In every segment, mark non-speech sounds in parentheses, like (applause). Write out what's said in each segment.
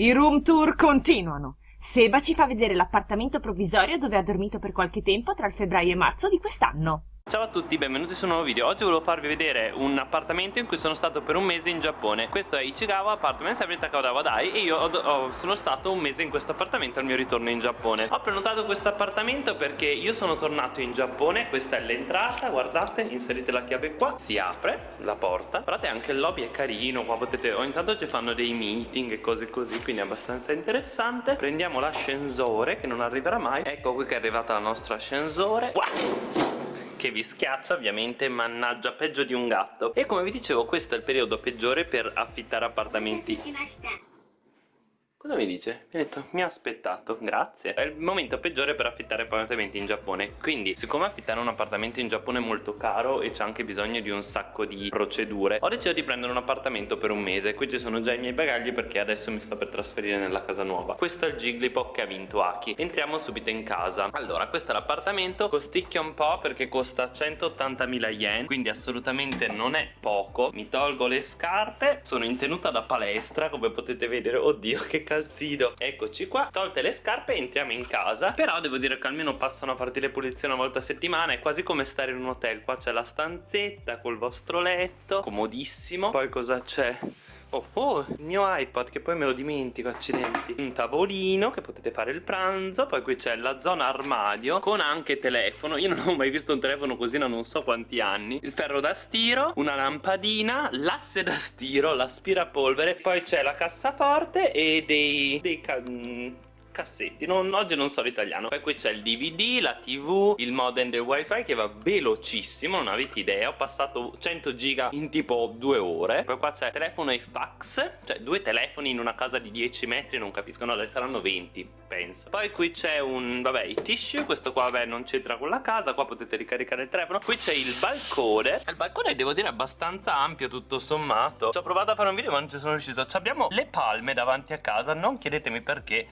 I room tour continuano. Seba ci fa vedere l'appartamento provvisorio dove ha dormito per qualche tempo tra il febbraio e marzo di quest'anno. Ciao a tutti, benvenuti su un nuovo video. Oggi volevo farvi vedere un appartamento in cui sono stato per un mese in Giappone. Questo è Ichigawa Apartments every Takawa Dai E io ho, ho, sono stato un mese in questo appartamento al mio ritorno in Giappone. Ho prenotato questo appartamento perché io sono tornato in Giappone. Questa è l'entrata, guardate, inserite la chiave qua Si apre la porta. Guardate anche il lobby è carino Qua potete, ogni tanto ci fanno dei meeting e cose così Quindi è abbastanza interessante. Prendiamo l'ascensore che non arriverà mai. Ecco qui che è arrivata la nostra ascensore. Wow che vi schiaccia ovviamente mannaggia peggio di un gatto e come vi dicevo questo è il periodo peggiore per affittare appartamenti Cosa mi dice? Mi ha detto mi ha aspettato, grazie. È il momento peggiore per affittare appartamenti in Giappone. Quindi siccome affittare un appartamento in Giappone è molto caro E c'è anche bisogno di un sacco di procedure Ho deciso di prendere un appartamento per un mese. Qui ci sono già i miei bagagli perché adesso mi sto per trasferire nella casa nuova. Questo è il Jigglypuff che ha vinto Aki. Entriamo subito in casa. Allora questo è l'appartamento. Costicchia un po' perché costa 180.000 yen Quindi assolutamente non è poco. Mi tolgo le scarpe. Sono in tenuta da palestra come potete vedere. Oddio che calzino. Eccoci qua. Tolte le scarpe entriamo in casa. Però devo dire che almeno passano a farti le pulizie una volta a settimana. È quasi come stare in un hotel. Qua c'è la stanzetta col vostro letto. Comodissimo. Poi cosa c'è? Oh, oh, il mio iPad che poi me lo dimentico, accidenti. Un tavolino che potete fare il pranzo Poi qui c'è la zona armadio Con anche telefono. Io non ho mai visto un telefono così da non so quanti anni. Il ferro da stiro Una lampadina L'asse da stiro L'aspirapolvere Poi c'è la cassaforte E dei... dei cassetti. Non, oggi non so l'italiano. Poi qui c'è il dvd la tv il modem del wifi che va velocissimo non avete idea. Ho passato 100 giga in tipo due ore. Poi qua c'è telefono e fax cioè due telefoni in una casa di 10 metri non capisco no saranno 20 penso. Poi qui c'è un vabbè i tissue questo qua vabbè non c'entra con la casa qua potete ricaricare il telefono. Qui c'è il balcone. Il balcone devo dire abbastanza ampio tutto sommato. Ci ho provato a fare un video ma non ci sono riuscito. Abbiamo le palme davanti a casa non chiedetemi perché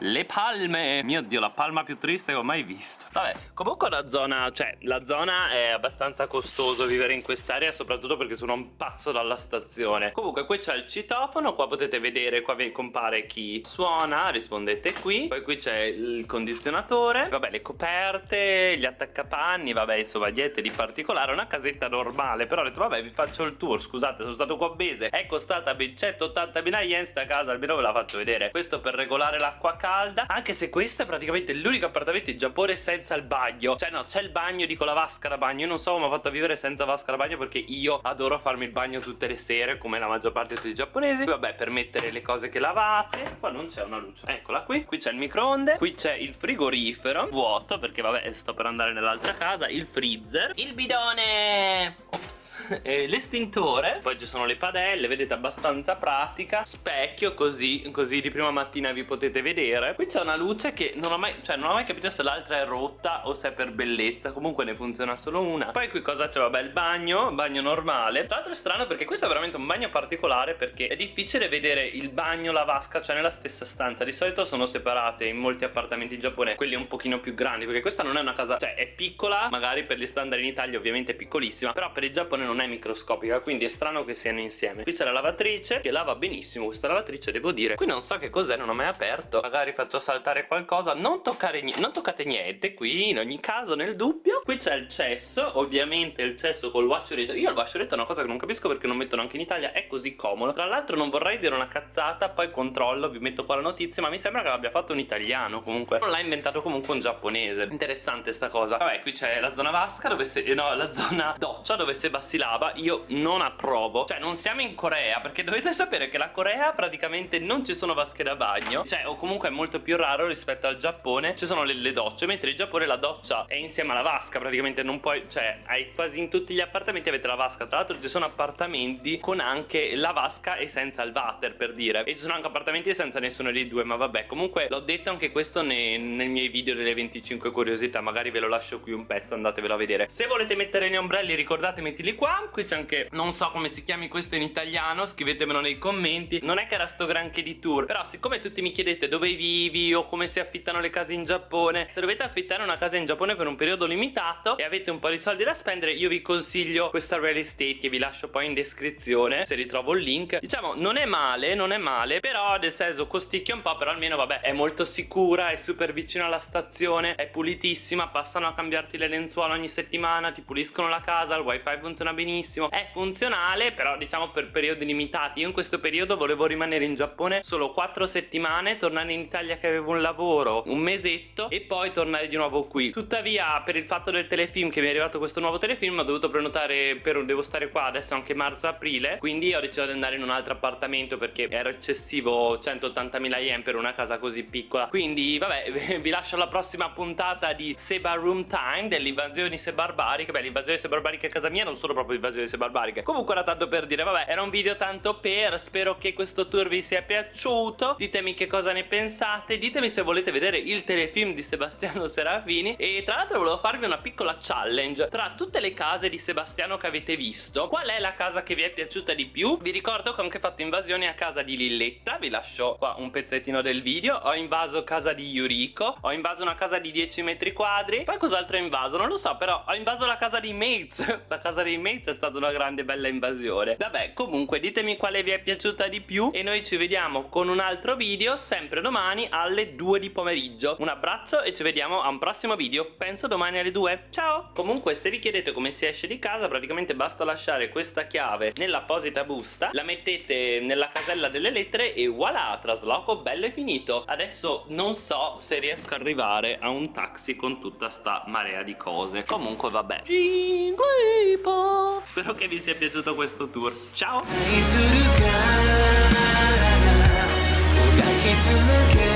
le palme. Mio dio la palma più triste che ho mai visto. Vabbè comunque la zona Cioè la zona è abbastanza costoso vivere in quest'area Soprattutto perché sono un passo dalla stazione. Comunque qui c'è il citofono Qua potete vedere Qua vi compare chi suona Rispondete qui. Poi qui c'è il condizionatore Vabbè le coperte Gli attaccapanni Vabbè insomma niente di particolare Una casetta normale. Però ho detto vabbè vi faccio il tour Scusate sono stato qua a Bese. È costata ben 180.000 yen sta casa Almeno ve la faccio vedere. Questo per regolare l'acqua calda calda Anche se questo è praticamente l'unico appartamento in Giappone senza il bagno. Cioè no, c'è il bagno, dico la vasca da bagno. Io non so come ho fatto a vivere senza vasca da bagno Perché io adoro farmi il bagno tutte le sere Come la maggior parte di tutti i giapponesi. Qui vabbè per mettere le cose che lavate. Qua non c'è una luce. Eccola qui. Qui c'è il microonde. Qui c'è il frigorifero. Vuoto perché vabbè sto per andare nell'altra casa. Il freezer. Il bidone! Ops. L'estintore. Poi ci sono le padelle vedete abbastanza pratica. Specchio così così di prima mattina vi potete vedere qui c'è una luce che non ho mai cioè non ho mai capito se l'altra è rotta o se è per bellezza. Comunque ne funziona solo una. Poi qui cosa c'è? Vabbè il bagno bagno normale. Tra l'altro è strano perché questo è veramente un bagno particolare perché è difficile vedere il bagno la vasca cioè nella stessa stanza. Di solito sono separate in molti appartamenti in Giappone quelli un pochino più grandi perché questa non è una casa cioè è piccola magari per gli standard in Italia ovviamente è piccolissima però per il Giappone non è microscopica quindi è strano che siano insieme. Qui c'è la lavatrice che lava benissimo questa lavatrice devo dire. Qui non so che cos'è non ho mai aperto. Magari faccio saltare qualcosa non, toccare non toccate niente qui in ogni caso nel dubbio. Qui c'è il cesso ovviamente il cesso col washuretto io il washuretto è una cosa che non capisco perché non mettono anche in Italia è così comodo. Tra l'altro non vorrei dire una cazzata poi controllo vi metto qua la notizia ma mi sembra che l'abbia fatto un italiano comunque. Non l'ha inventato comunque un giapponese. Interessante sta cosa. Vabbè qui c'è la zona vasca dove se no la zona doccia dove se bassi lava. Io non approvo. Cioè non siamo in Corea perché dovete sapere che la Corea praticamente non ci sono vasche da bagno. Cioè o comunque è molto più raro rispetto al Giappone. Ci sono le, le docce mentre in Giappone la doccia è insieme alla vasca praticamente non puoi Cioè hai quasi in tutti gli appartamenti avete la vasca. Tra l'altro ci sono appartamenti con anche la vasca e senza il water per dire. E ci sono anche appartamenti senza nessuno dei due ma vabbè. Comunque l'ho detto anche questo nei, nei miei video delle 25 curiosità Magari ve lo lascio qui un pezzo andatevelo a vedere. Se volete mettere gli ombrelli ricordate mettili qua. Qui c'è anche, non so come si chiami questo in italiano Scrivetemelo nei commenti. Non è che era sto granché di tour Però siccome tutti mi chiedete dove vivi O come si affittano le case in Giappone. Se dovete affittare una casa in Giappone per un periodo limitato E avete un po' di soldi da spendere Io vi consiglio questa real estate Che vi lascio poi in descrizione Se ritrovo il link. Diciamo non è male, non è male Però nel senso costicchia un po' Però almeno vabbè è molto sicura È super vicino alla stazione È pulitissima Passano a cambiarti le lenzuola ogni settimana Ti puliscono la casa Il wifi funziona benissimo. È funzionale però diciamo per periodi limitati. Io in questo periodo volevo rimanere in Giappone Solo 4 settimane Tornare in Italia che avevo un lavoro Un mesetto E poi tornare di nuovo qui. Tuttavia per il fatto del telefilm Che mi è arrivato questo nuovo telefilm Ho dovuto prenotare per Devo stare qua adesso anche marzo-aprile Quindi ho deciso di andare in un altro appartamento Perché era eccessivo 180.000 yen per una casa così piccola. Quindi vabbè (laughs) vi lascio alla prossima puntata di Seba Room Time Delle invasioni sebarbariche Beh l'invasione sebarbariche a casa mia non sono proprio invasioni sebarbariche Comunque era tanto per dire vabbè era un video tanto per Spero che questo tour vi sia piaciuto. Ditemi che cosa ne pensate Ditemi se volete vedere il telefilm di Sebastiano (laughs) Serafini. E tra l'altro volevo farvi una piccola challenge. Tra tutte le case di Sebastiano che avete visto Qual è la casa che vi è piaciuta di più? Vi ricordo che ho anche fatto invasioni a casa di Lilletta. Vi lascio qua un pezzettino del video. Ho invaso casa di Yuriko. Ho invaso una casa di 10 metri quadri. Poi cos'altro ho invaso? Non lo so però ho invaso la casa di Mates. (laughs) La casa di Mates è stata una grande bella invasione. Vabbè comunque ditemi quale vi è piaciuta di più E noi ci vediamo con un altro video Sempre domani alle 2 di pomeriggio. Un abbraccio e ci vediamo a un prossimo video. Penso domani alle 2 Ciao! Comunque se vi chiedete come si esce di casa Praticamente basta lasciare questa chiave nell'apposita busta La mettete nella casella delle lettere E voilà trasloco bello e finito. Adesso non so se riesco ad arrivare a un taxi con tutta sta marea di cose. Comunque vabbè. Spero che vi sia piaciuto questo tour. Ciao to look at